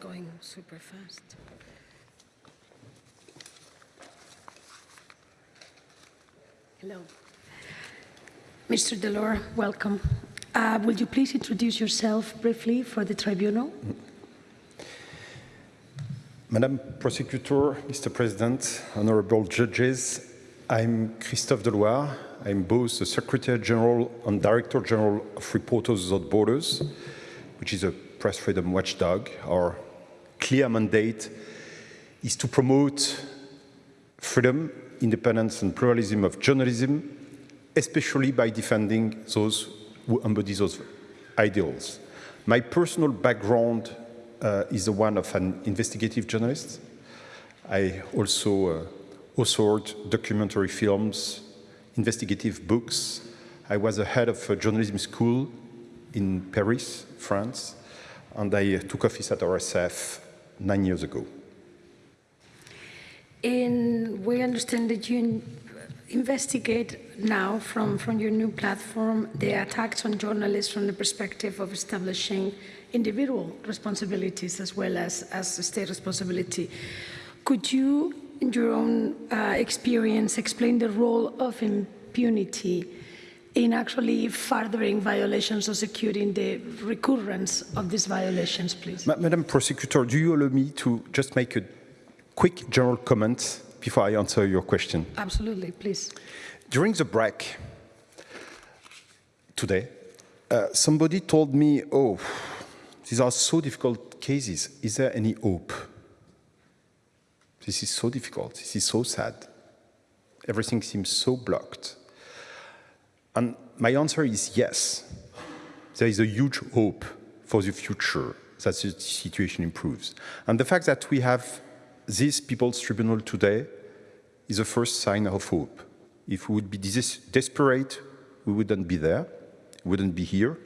going super fast. Hello. Mr. Deloire, welcome. Uh, Would you please introduce yourself briefly for the tribunal? Madam Prosecutor, Mr. President, honorable judges, I'm Christophe Deloire. I'm both the Secretary General and Director General of Reporters Without Borders, which is a press freedom watchdog. Our clear mandate is to promote freedom, independence and pluralism of journalism, especially by defending those who embody those ideals. My personal background uh, is the one of an investigative journalist. I also uh, authored documentary films, investigative books. I was the head of a journalism school in Paris, France, and I took office at RSF nine years ago. And we understand that you investigate now from, from your new platform the attacks on journalists from the perspective of establishing individual responsibilities as well as, as state responsibility. Could you, in your own uh, experience, explain the role of impunity in actually furthering violations or securing the recurrence of these violations, please? Ma Madam Prosecutor, do you allow me to just make a quick general comment before I answer your question? Absolutely, please. During the break today, uh, somebody told me, oh, these are so difficult cases. Is there any hope? This is so difficult. This is so sad. Everything seems so blocked. And my answer is yes. There is a huge hope for the future that the situation improves. And the fact that we have this People's Tribunal today is a first sign of hope. If we would be desperate, we wouldn't be there, wouldn't be here.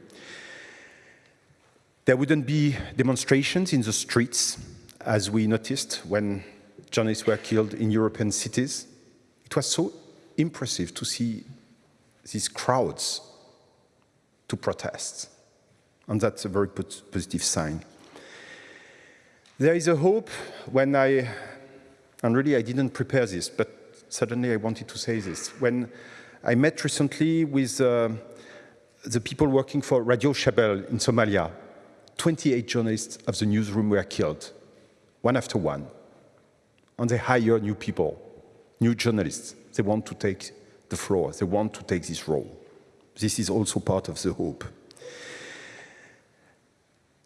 There wouldn't be demonstrations in the streets, as we noticed when journalists were killed in European cities. It was so impressive to see these crowds to protest. And that's a very positive sign. There is a hope when I, and really I didn't prepare this, but suddenly I wanted to say this. When I met recently with uh, the people working for Radio Shabelle in Somalia, 28 journalists of the newsroom were killed, one after one. And they hire new people, new journalists. They want to take the floor. They want to take this role. This is also part of the hope.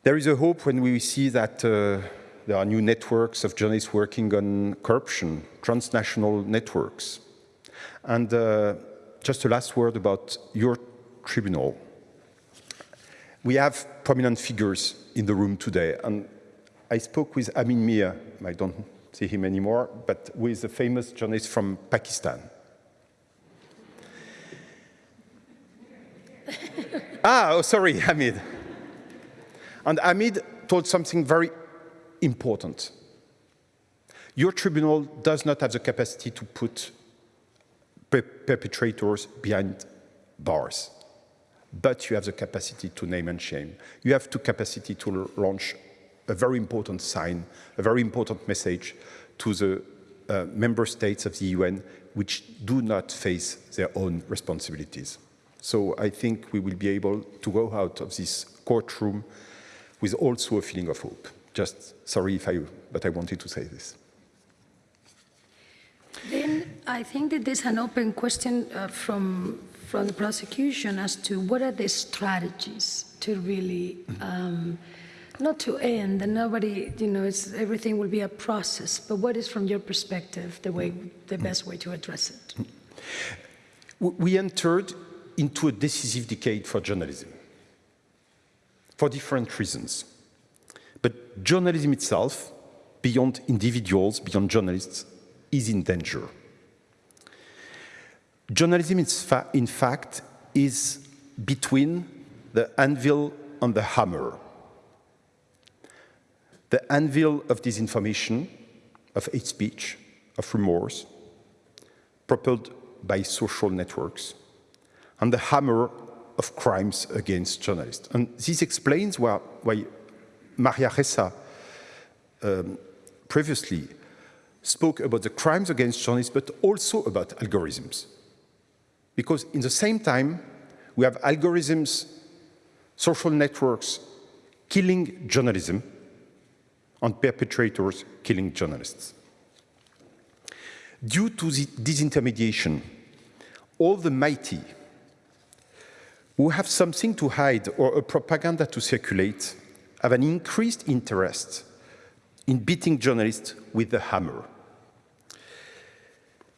There is a hope when we see that uh, there are new networks of journalists working on corruption, transnational networks. And uh, just a last word about your tribunal. We have prominent figures in the room today, and I spoke with Amin Mir, I don't see him anymore, but is a famous journalist from Pakistan. Ah, oh, sorry, Hamid. And Hamid told something very important. Your tribunal does not have the capacity to put per perpetrators behind bars, but you have the capacity to name and shame. You have the capacity to launch a very important sign, a very important message to the uh, member states of the UN which do not face their own responsibilities. So I think we will be able to go out of this courtroom with also a feeling of hope. Just sorry if I, but I wanted to say this. Then I think that there's an open question uh, from from the prosecution as to what are the strategies to really um, not to end and nobody you know it's everything will be a process but what is from your perspective the way the best way to address it we entered into a decisive decade for journalism for different reasons but journalism itself, beyond individuals, beyond journalists, is in danger. Journalism, in fact, is between the anvil and the hammer. The anvil of disinformation, of hate speech, of remorse, propelled by social networks, and the hammer of crimes against journalists. And this explains why, why Maria Ressa, um, previously spoke about the crimes against journalists, but also about algorithms. Because in the same time, we have algorithms, social networks killing journalism, and perpetrators killing journalists. Due to the disintermediation, all the mighty who have something to hide or a propaganda to circulate have an increased interest in beating journalists with the hammer.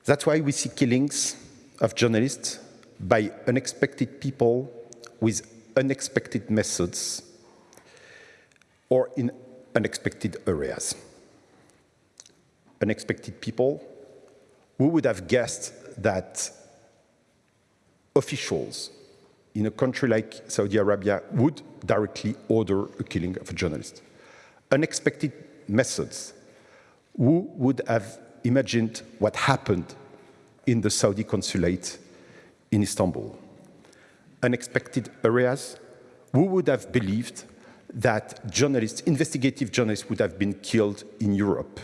That's why we see killings of journalists by unexpected people with unexpected methods or in unexpected areas. Unexpected people who would have guessed that officials in a country like Saudi Arabia would directly order a killing of a journalist. Unexpected methods. Who would have imagined what happened in the Saudi consulate in Istanbul? Unexpected areas. Who would have believed that journalists, investigative journalists, would have been killed in Europe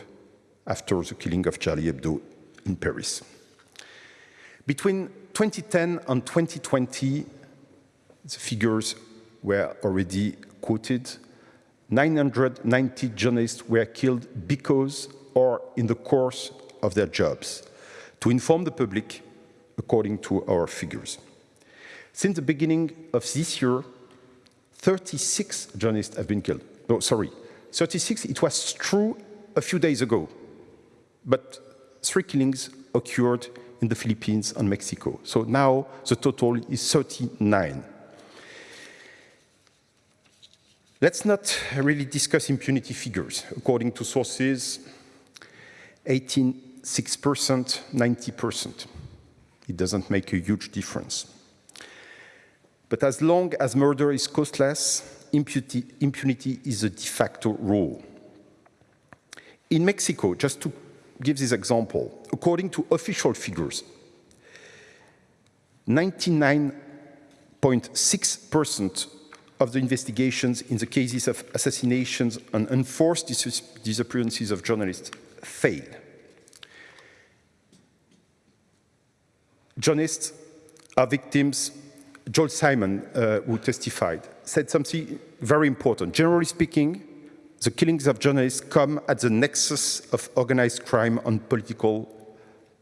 after the killing of Charlie Hebdo in Paris? Between 2010 and 2020, the figures were already quoted. 990 journalists were killed because or in the course of their jobs to inform the public according to our figures. Since the beginning of this year, 36 journalists have been killed. No, sorry, 36, it was true a few days ago, but three killings occurred in the Philippines and Mexico. So now the total is 39. Let's not really discuss impunity figures. According to sources, 86%, 90%. It doesn't make a huge difference. But as long as murder is costless, impunity, impunity is a de facto rule. In Mexico, just to give this example, according to official figures, 99.6% of the investigations in the cases of assassinations and enforced dis disappearances of journalists fail. Journalists are victims. Joel Simon, uh, who testified, said something very important. Generally speaking, the killings of journalists come at the nexus of organized crime and political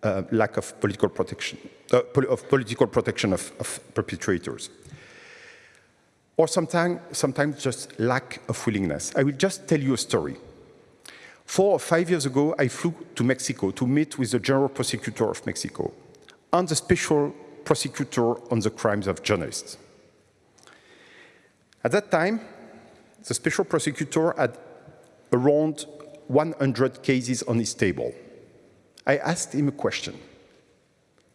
uh, lack of political protection, uh, of political protection of, of perpetrators or sometimes, sometimes just lack of willingness. I will just tell you a story. Four or five years ago, I flew to Mexico to meet with the general prosecutor of Mexico and the special prosecutor on the crimes of journalists. At that time, the special prosecutor had around 100 cases on his table. I asked him a question.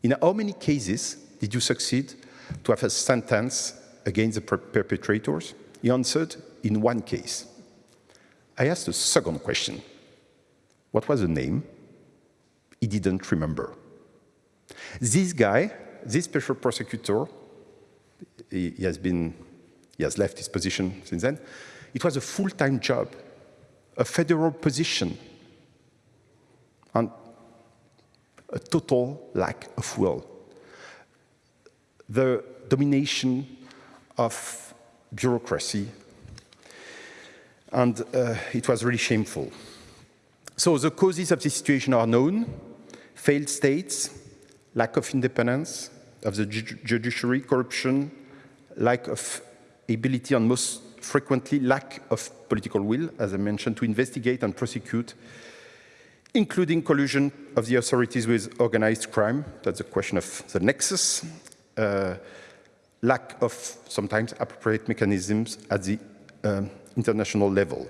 In how many cases did you succeed to have a sentence against the per perpetrators? He answered, in one case. I asked a second question. What was the name? He didn't remember. This guy, this special prosecutor, he, he has been, he has left his position since then. It was a full-time job, a federal position, and a total lack of will. The domination of bureaucracy. And uh, it was really shameful. So the causes of this situation are known. Failed states, lack of independence of the ju judiciary, corruption, lack of ability and most frequently lack of political will, as I mentioned, to investigate and prosecute, including collusion of the authorities with organized crime. That's a question of the nexus. Uh, lack of sometimes appropriate mechanisms at the um, international level.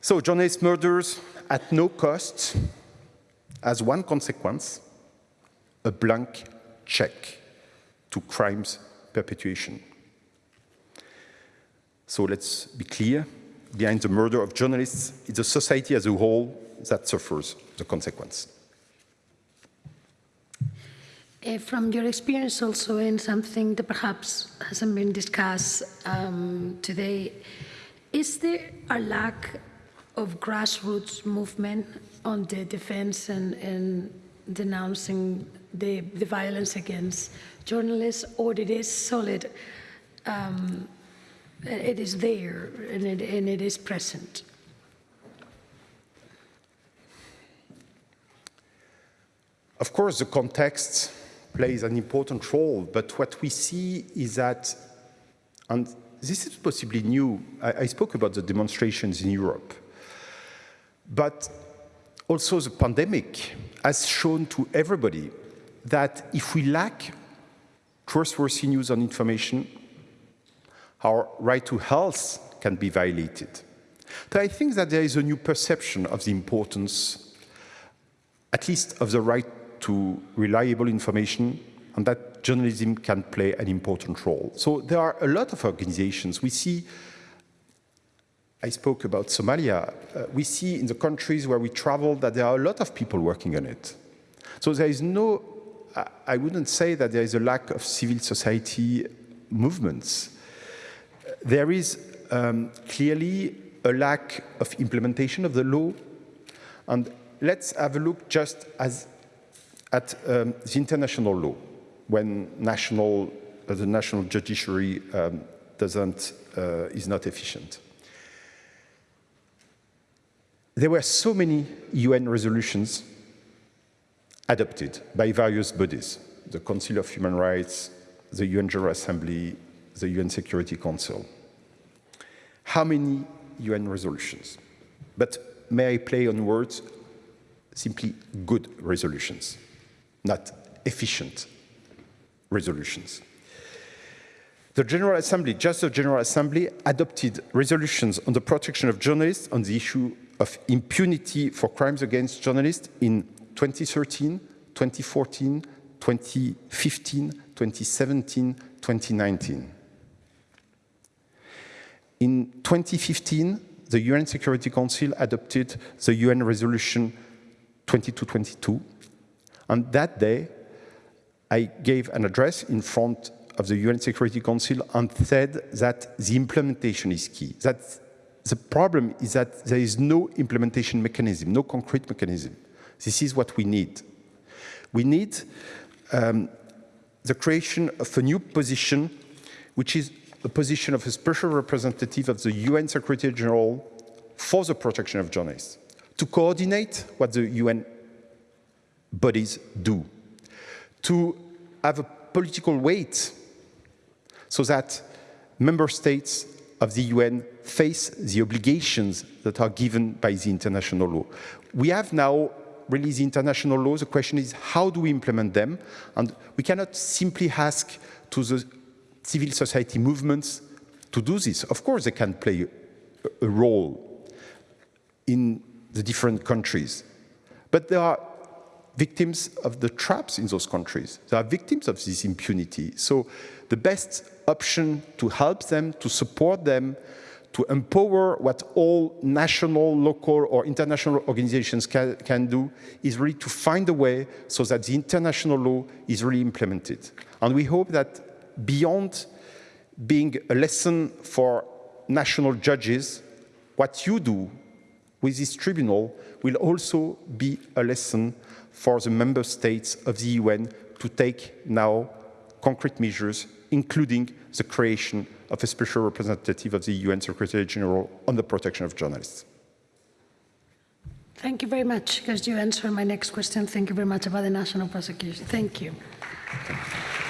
So journalist murders at no cost as one consequence, a blank check to crimes perpetuation. So let's be clear, behind the murder of journalists, it's a society as a whole that suffers the consequence. Uh, from your experience also in something that perhaps hasn't been discussed um, today, is there a lack of grassroots movement on the defense and, and denouncing the, the violence against journalists, or it is solid, um, it is there and it, and it is present? Of course, the context plays an important role, but what we see is that, and this is possibly new, I, I spoke about the demonstrations in Europe, but also the pandemic has shown to everybody that if we lack trustworthy news and information, our right to health can be violated. So I think that there is a new perception of the importance, at least of the right to reliable information, and that journalism can play an important role. So there are a lot of organizations. We see, I spoke about Somalia, uh, we see in the countries where we travel that there are a lot of people working on it. So there is no, I wouldn't say that there is a lack of civil society movements. There is um, clearly a lack of implementation of the law. And let's have a look just as at um, the international law, when national, uh, the national judiciary um, doesn't, uh, is not efficient. There were so many UN resolutions adopted by various bodies, the Council of Human Rights, the UN General Assembly, the UN Security Council. How many UN resolutions? But may I play on words? Simply good resolutions not efficient resolutions. The General Assembly, just the General Assembly, adopted resolutions on the protection of journalists on the issue of impunity for crimes against journalists in 2013, 2014, 2015, 2017, 2019. In 2015, the UN Security Council adopted the UN Resolution 2222 on that day, I gave an address in front of the UN Security Council and said that the implementation is key. That the problem is that there is no implementation mechanism, no concrete mechanism. This is what we need. We need um, the creation of a new position, which is a position of a special representative of the UN Secretary General for the protection of journalists, to coordinate what the UN bodies do, to have a political weight so that member states of the UN face the obligations that are given by the international law. We have now really the international law. The question is how do we implement them? And we cannot simply ask to the civil society movements to do this. Of course, they can play a, role in the different countries. But there are victims of the traps in those countries. They are victims of this impunity. So the best option to help them, to support them, to empower what all national, local, or international organizations can, can, do is really to find a way so that the international law is really implemented. And we hope that beyond being a lesson for national judges, what you do with this tribunal will also be a lesson for the member states of the UN to take now concrete measures, including the creation of a special representative of the UN Secretary General on the protection of journalists. Thank you very much, because you answered my next question. Thank you very much about the national prosecution. Thank you. Thank you.